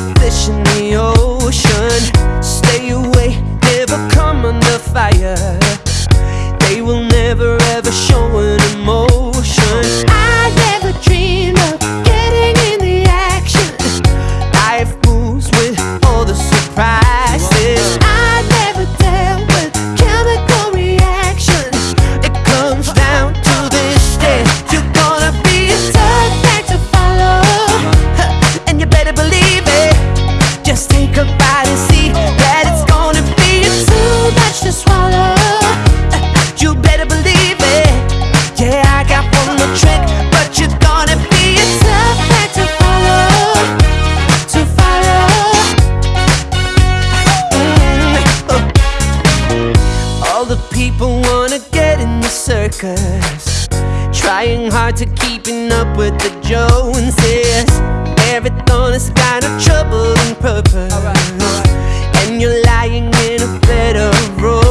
a fish in the ocean. Stay away, never come under fire. They will never ever show an emotion. circus. Trying hard to keeping up with the Joneses. Marathon is kind of trouble and purpose right, right. And you're lying in a bed of roses.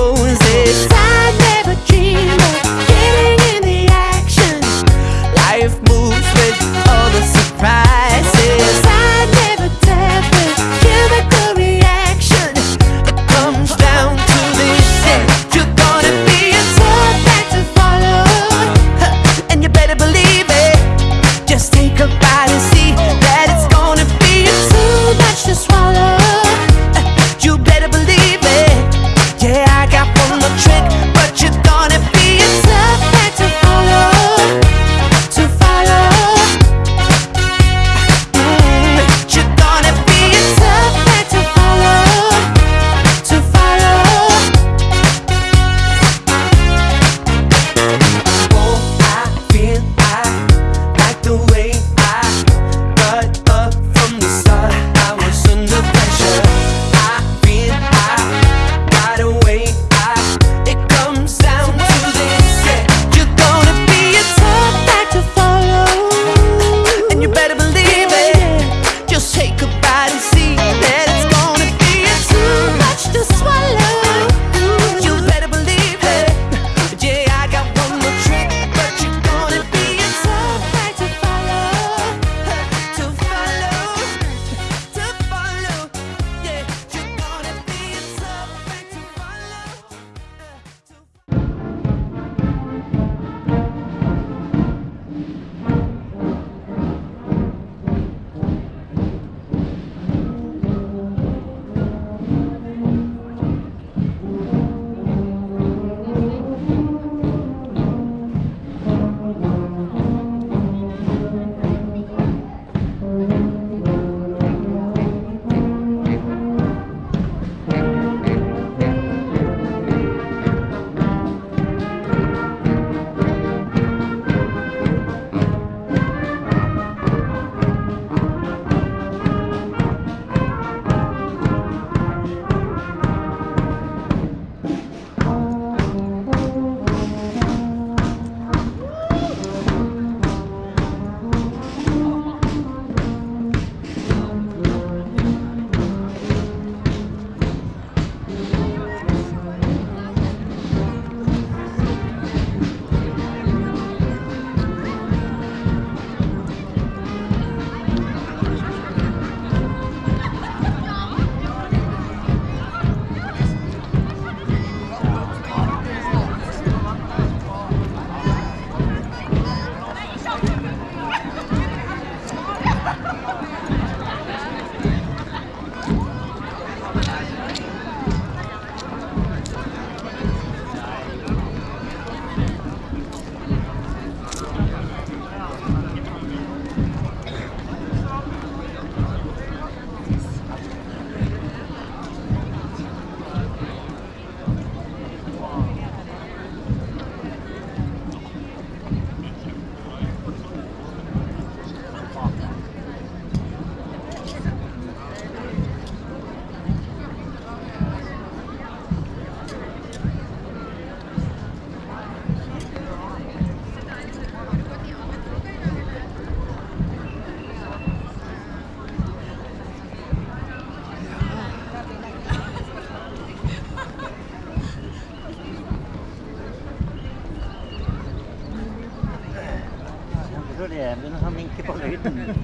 det reven har minke på lyden.